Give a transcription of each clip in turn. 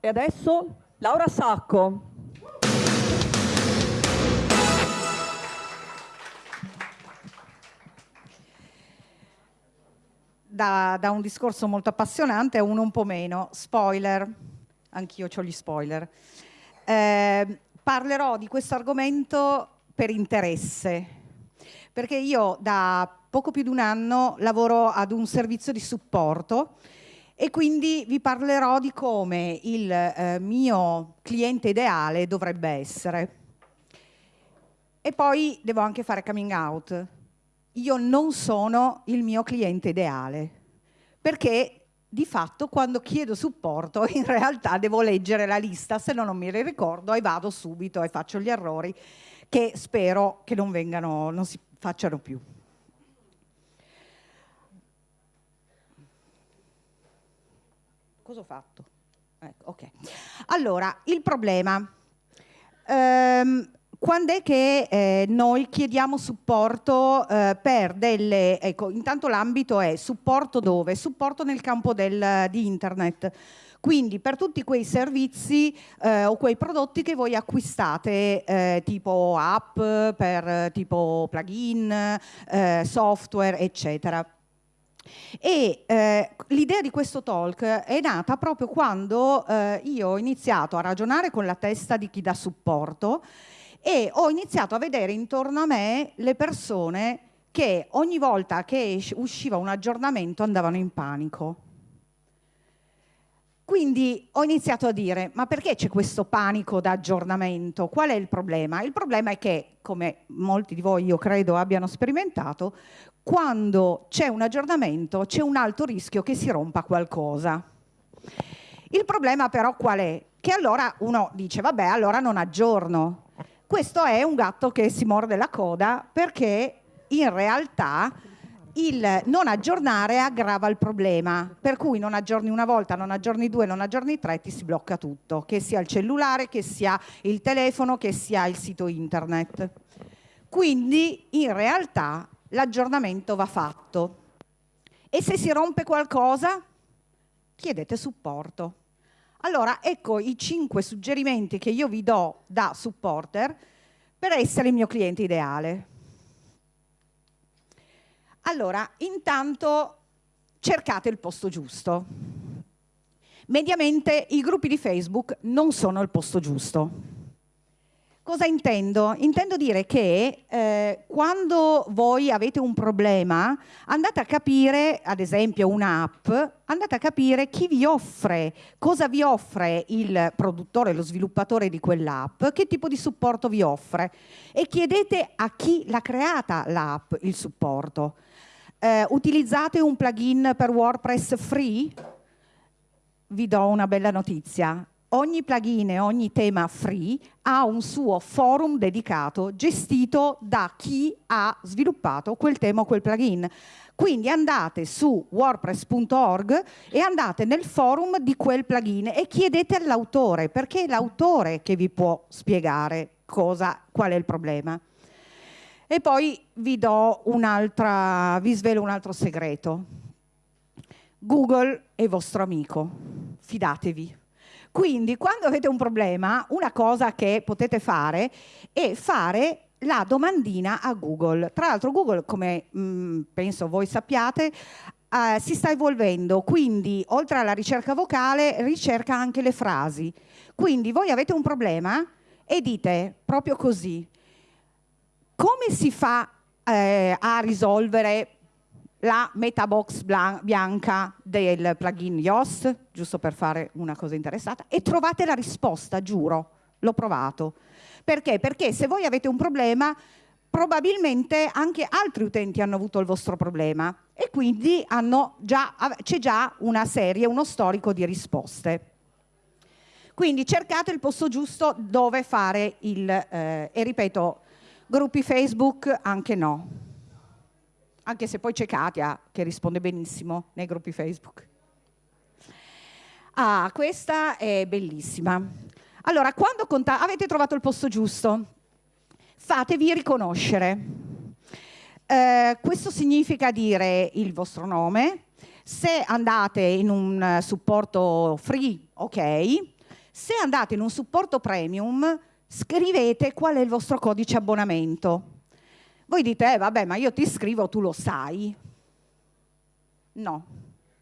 E adesso Laura Sacco. Da, da, un discorso molto appassionante a uno un po' meno. Spoiler, anch'io ho gli spoiler. Eh, parlerò di questo argomento per interesse, perché io da poco più di un anno lavoro ad un servizio di supporto e quindi vi parlerò di come il eh, mio cliente ideale dovrebbe essere. E poi devo anche fare coming out. Io non sono il mio cliente ideale, perché di fatto quando chiedo supporto in realtà devo leggere la lista, se no non mi ricordo e vado subito e faccio gli errori che spero che non, vengano, non si facciano più. Cosa ho fatto? Ecco, ok. Allora, il problema. Ehm, quando è che eh, noi chiediamo supporto eh, per delle... Ecco, intanto l'ambito è supporto dove? Supporto nel campo del, di internet. Quindi per tutti quei servizi eh, o quei prodotti che voi acquistate, eh, tipo app, per tipo plugin, eh, software, eccetera. E eh, l'idea di questo talk è nata proprio quando eh, io ho iniziato a ragionare con la testa di chi dà supporto e ho iniziato a vedere intorno a me le persone che ogni volta che usciva un aggiornamento andavano in panico. Quindi ho iniziato a dire, ma perché c'è questo panico da aggiornamento? Qual è il problema? Il problema è che, come molti di voi io credo abbiano sperimentato, quando c'è un aggiornamento c'è un alto rischio che si rompa qualcosa. Il problema però qual è? Che allora uno dice, vabbè, allora non aggiorno. Questo è un gatto che si morde la coda perché in realtà il non aggiornare aggrava il problema, per cui non aggiorni una volta, non aggiorni due, non aggiorni tre, ti si blocca tutto, che sia il cellulare, che sia il telefono, che sia il sito internet. Quindi in realtà l'aggiornamento va fatto. E se si rompe qualcosa, chiedete supporto. Allora, ecco i cinque suggerimenti che io vi do da supporter per essere il mio cliente ideale. Allora, intanto cercate il posto giusto. Mediamente i gruppi di Facebook non sono il posto giusto. Cosa intendo? Intendo dire che eh, quando voi avete un problema andate a capire, ad esempio un'app, andate a capire chi vi offre, cosa vi offre il produttore, lo sviluppatore di quell'app, che tipo di supporto vi offre e chiedete a chi l'ha creata l'app il supporto. Eh, utilizzate un plugin per WordPress free? Vi do una bella notizia, ogni plugin e ogni tema free ha un suo forum dedicato gestito da chi ha sviluppato quel tema o quel plugin. Quindi andate su wordpress.org e andate nel forum di quel plugin e chiedete all'autore, perché è l'autore che vi può spiegare cosa, qual è il problema. E poi vi vi svelo un altro segreto. Google è vostro amico, fidatevi. Quindi quando avete un problema, una cosa che potete fare è fare la domandina a Google. Tra l'altro Google, come mh, mm, penso voi sappiate, Uh, si sta evolvendo, quindi oltre alla ricerca vocale ricerca anche le frasi. Quindi voi avete un problema e dite proprio così, come si fa eh, a risolvere la metabox bianca del plugin Yoast, giusto per fare una cosa interessata, e trovate la risposta, giuro, l'ho provato. Perché? Perché se voi avete un problema, probabilmente anche altri utenti hanno avuto il vostro problema e quindi c'è già una serie, uno storico di risposte. Quindi cercate il posto giusto dove fare il, eh, e ripeto, gruppi Facebook anche no anche se poi c'è Katia che risponde benissimo nei gruppi Facebook. Ah, questa è bellissima. Allora, quando avete trovato il posto giusto, fatevi riconoscere. Eh, questo significa dire il vostro nome, se andate in un supporto free, ok, Se andate in un supporto premium, scrivete qual è il vostro codice abbonamento. Voi dite, eh, vabbè, ma io ti scrivo, tu lo sai. No,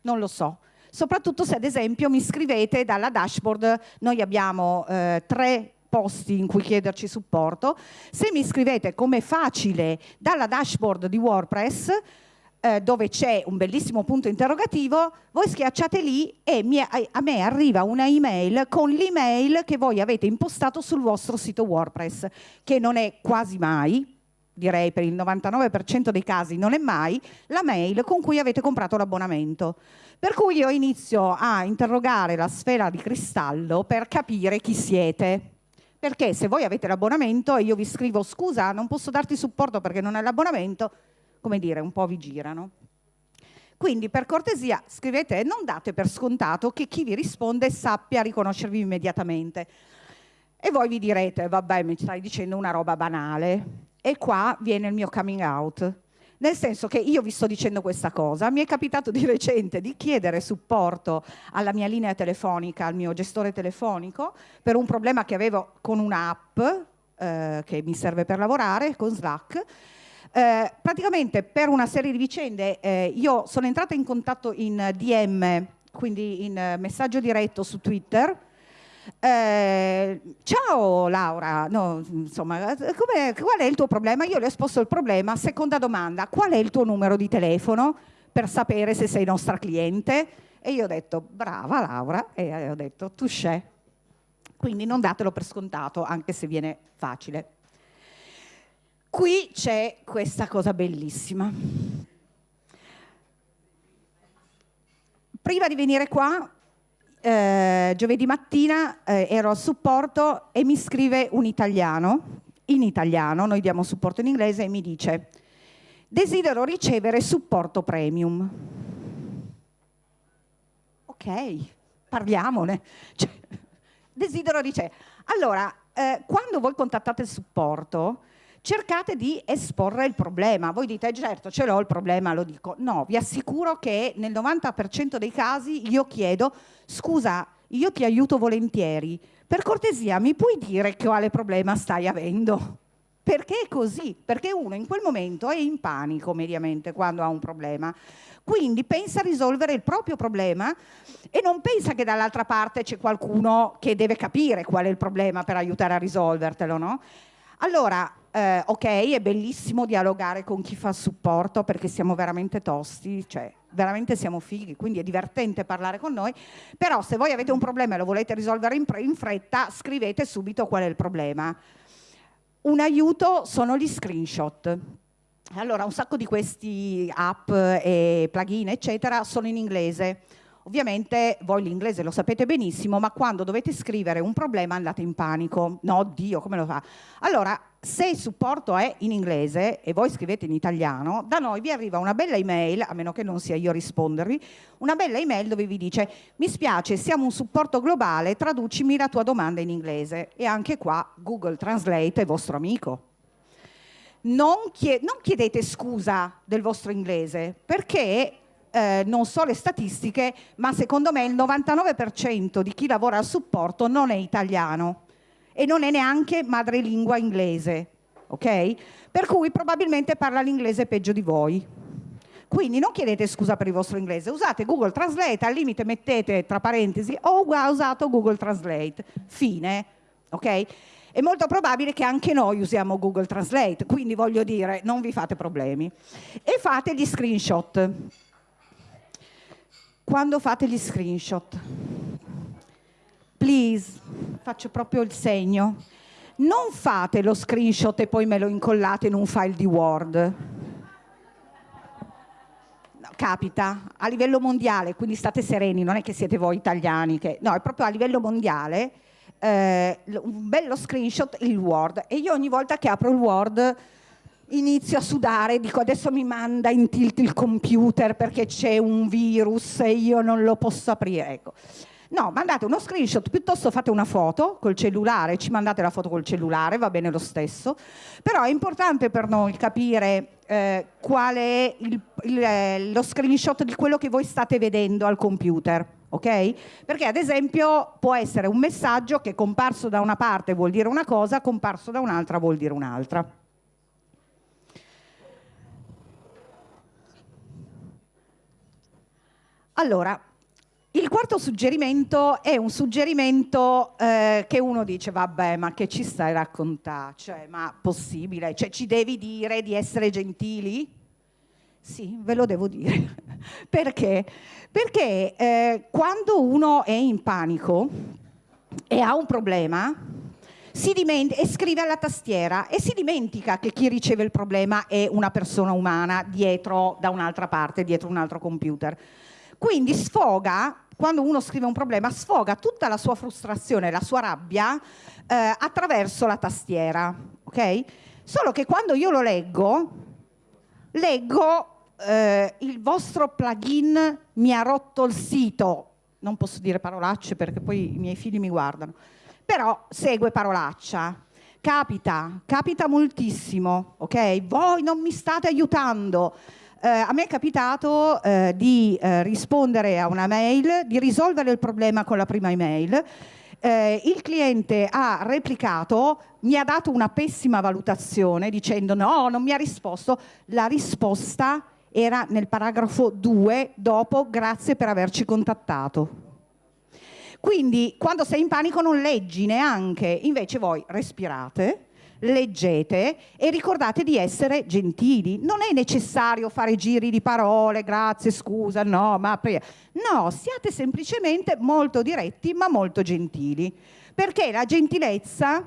non lo so. Soprattutto se ad esempio mi scrivete dalla dashboard, noi abbiamo eh, tre posti in cui chiederci supporto. Se mi scrivete come facile dalla dashboard di WordPress, eh, dove c'è un bellissimo punto interrogativo, voi schiacciate lì e mi, a, a me arriva una email con l'email che voi avete impostato sul vostro sito WordPress, che non è quasi mai, direi per il 99% dei casi non è mai, la mail con cui avete comprato l'abbonamento. Per cui io inizio a interrogare la sfera di cristallo per capire chi siete. Perché se voi avete l'abbonamento e io vi scrivo scusa non posso darti supporto perché non hai l'abbonamento, come dire, un po' vi girano. Quindi per cortesia scrivete e non date per scontato che chi vi risponde sappia riconoscervi immediatamente. E voi vi direte, vabbè mi stai dicendo una roba banale. E qua viene il mio coming out. Nel senso che io vi sto dicendo questa cosa, mi è capitato di recente di chiedere supporto alla mia linea telefonica, al mio gestore telefonico, per un problema che avevo con un'app eh, che mi serve per lavorare, con Slack, eh, praticamente per una serie di vicende eh, io sono entrata in contatto in DM, quindi in eh, messaggio diretto su Twitter, eh, ciao Laura, no, insomma, qual è il tuo problema? Io le ho esposto il problema. Seconda domanda, qual è il tuo numero di telefono per sapere se sei nostra cliente? E io ho detto, brava Laura, e ho detto, tu c'è. Quindi non datelo per scontato, anche se viene facile. Qui c'è questa cosa bellissima. Prima di venire qua eh, giovedì mattina eh, ero al supporto e mi scrive un italiano, in italiano, noi diamo supporto in inglese, e mi dice desidero ricevere supporto premium. Ok, parliamone. Cioè, desidero ricevere. Allora, eh, quando voi contattate il supporto, cercate di esporre il problema. Voi dite, certo, ce l'ho il problema, lo dico. No, vi assicuro che nel 90% dei casi io chiedo, scusa, io ti aiuto volentieri, per cortesia mi puoi dire quale problema stai avendo? Perché è così? Perché uno in quel momento è in panico mediamente quando ha un problema. Quindi pensa a risolvere il proprio problema e non pensa che dall'altra parte c'è qualcuno che deve capire qual è il problema per aiutare a risolvertelo, no? Allora, eh, ok, è bellissimo dialogare con chi fa supporto perché siamo veramente tosti, cioè veramente siamo fighi, quindi è divertente parlare con noi, però se voi avete un problema e lo volete risolvere in, in fretta, scrivete subito qual è il problema. Un aiuto sono gli screenshot. Allora, un sacco di questi app e plugin, eccetera, sono in inglese. Ovviamente voi l'inglese lo sapete benissimo, ma quando dovete scrivere un problema andate in panico. No, Dio, come lo fa? Allora, se il supporto è in inglese e voi scrivete in italiano, da noi vi arriva una bella email, a meno che non sia io a rispondervi, una bella email dove vi dice mi spiace, siamo un supporto globale, traducimi la tua domanda in inglese. E anche qua Google Translate è vostro amico. Non, chiedete scusa del vostro inglese, perché eh, non so le statistiche, ma secondo me il 99% di chi lavora al supporto non è italiano e non è neanche madrelingua inglese, ok? Per cui probabilmente parla l'inglese peggio di voi. Quindi non chiedete scusa per il vostro inglese, usate Google Translate, al limite mettete tra parentesi ho usato Google Translate, fine, ok? È molto probabile che anche noi usiamo Google Translate, quindi voglio dire, non vi fate problemi. E fate gli screenshot quando fate gli screenshot, please, faccio proprio il segno, non fate lo screenshot e poi me lo incollate in un file di Word. capita a livello mondiale, quindi state sereni, non è che siete voi italiani, che, no, è proprio a livello mondiale, eh, un bello screenshot il Word. E io ogni volta che apro il Word inizio a sudare, dico adesso mi manda in tilt il computer perché c'è un virus e io non lo posso aprire. Ecco. No, mandate uno screenshot, piuttosto fate una foto col cellulare, ci mandate la foto col cellulare, va bene lo stesso, però è importante per noi capire eh, qual è il, il, eh, lo screenshot di quello che voi state vedendo al computer. ok? Perché ad esempio può essere un messaggio che comparso da una parte vuol dire una cosa, comparso da un'altra vuol dire un'altra. Allora, il quarto suggerimento è un suggerimento eh, che uno dice, vabbè, ma che ci stai a raccontare? Cioè, ma possibile? Cioè, ci devi dire di essere gentili? Sì, ve lo devo dire. Perché? Perché eh, quando uno è in panico e ha un problema, e scrive alla tastiera e si dimentica che chi riceve il problema è una persona umana dietro da un'altra parte, dietro un altro computer. Quindi sfoga quando uno scrive un problema, sfoga tutta la sua frustrazione, la sua rabbia eh, attraverso la tastiera, ok? Solo che quando io lo leggo, leggo eh, il vostro plugin mi ha rotto il sito, non posso dire parolacce perché poi i miei figli mi guardano, però segue parolaccia. Capita, capita moltissimo, ok? Voi non mi state aiutando eh, a me è capitato eh, di eh, rispondere a una mail, di risolvere il problema con la prima email. Eh, il cliente ha replicato, mi ha dato una pessima valutazione dicendo no, non mi ha risposto. La risposta era nel paragrafo 2 dopo grazie per averci contattato. Quindi quando sei in panico non leggi neanche, invece voi respirate, leggete e ricordate di essere gentili. Non è necessario fare giri di parole, grazie, scusa, no, ma... No, siate semplicemente molto diretti ma molto gentili, perché la gentilezza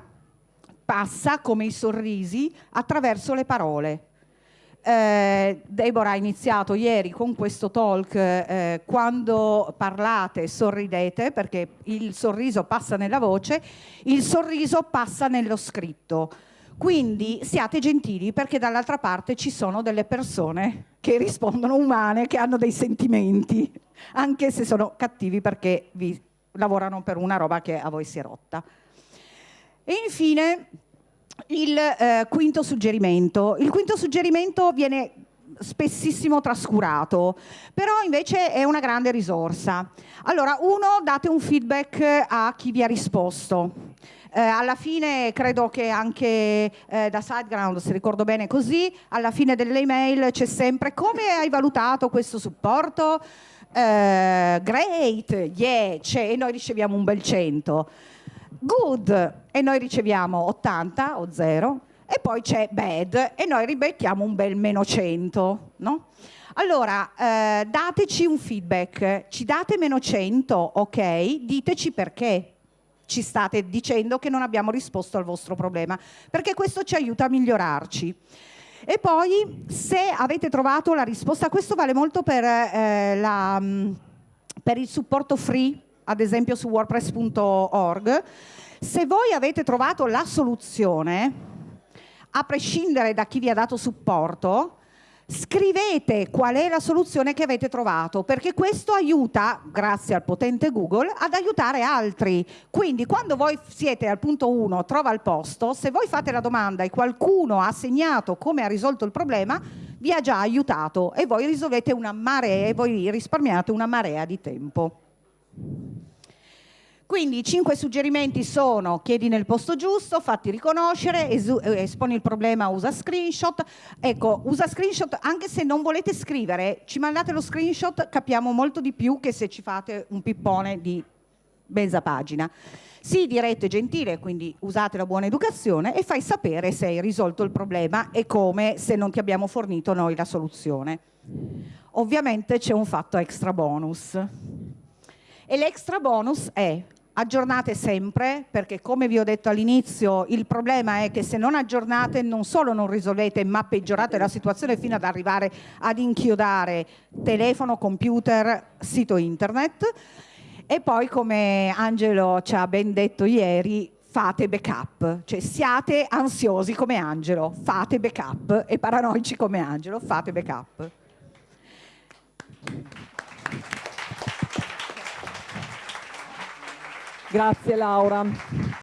passa come i sorrisi attraverso le parole. Eh, Deborah ha iniziato ieri con questo talk, eh, quando parlate sorridete perché il sorriso passa nella voce, il sorriso passa nello scritto. Quindi siate gentili perché dall'altra parte ci sono delle persone che rispondono umane, che hanno dei sentimenti, anche se sono cattivi perché vi lavorano per una roba che a voi si è rotta. E infine il eh, quinto suggerimento. Il quinto suggerimento viene spessissimo trascurato, però invece è una grande risorsa. Allora, uno, date un feedback a chi vi ha risposto. Eh, alla fine credo che anche eh, da SiteGround, se ricordo bene così, alla fine delle email c'è sempre come hai valutato questo supporto? Eh, great, yeah, e noi riceviamo un bel 100 good e noi riceviamo 80 o 0 e poi c'è bad e noi ribettiamo un bel meno 100, no? Allora, eh, dateci un feedback, ci date meno 100, ok? Diteci perché ci state dicendo che non abbiamo risposto al vostro problema, perché questo ci aiuta a migliorarci. E poi, se avete trovato la risposta, questo vale molto per, eh, la, mm, per il supporto free ad esempio su wordpress.org, se voi avete trovato la soluzione, a prescindere da chi vi ha dato supporto, scrivete qual è la soluzione che avete trovato, perché questo aiuta, grazie al potente Google, ad aiutare altri. Quindi quando voi siete al punto 1, trova il posto, se voi fate la domanda e qualcuno ha segnato come ha risolto il problema, vi ha già aiutato e voi risolvete una marea, e voi risparmiate una marea di tempo. Quindi i cinque suggerimenti sono chiedi nel posto giusto, fatti riconoscere, eh, esponi il problema, usa screenshot. Ecco, usa screenshot anche se non volete scrivere, ci mandate lo screenshot, capiamo molto di più che se ci fate un pippone di mezza pagina. Sii diretto e gentile, quindi usate la buona educazione e fai sapere se hai risolto il problema e come se non ti abbiamo fornito noi la soluzione. Ovviamente c'è un fatto extra bonus. E l'extra bonus è aggiornate sempre, perché come vi ho detto all'inizio, il problema è che se non aggiornate non solo non risolvete, ma peggiorate la situazione fino ad arrivare ad inchiodare telefono, computer, sito internet. E poi, come Angelo ci ha ben detto ieri, fate backup, cioè siate ansiosi come Angelo, fate backup e paranoici come Angelo, fate backup. Grazie Laura.